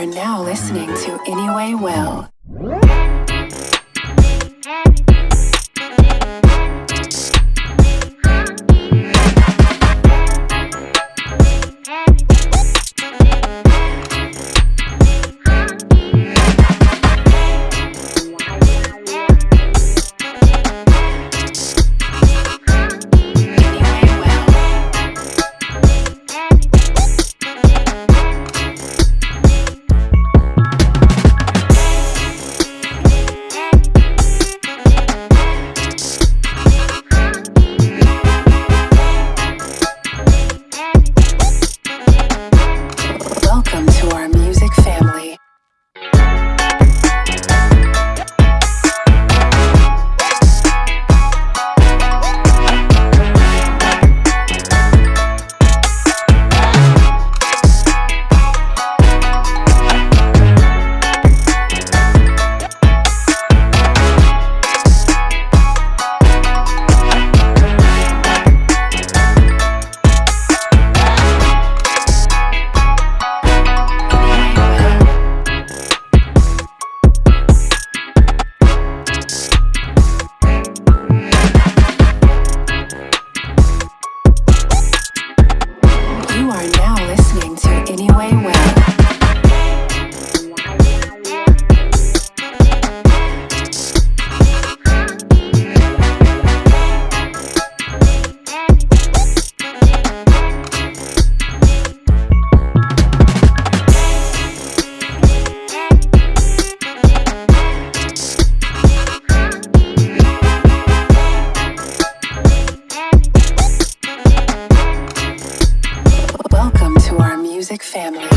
are now listening to Anyway Well. Family.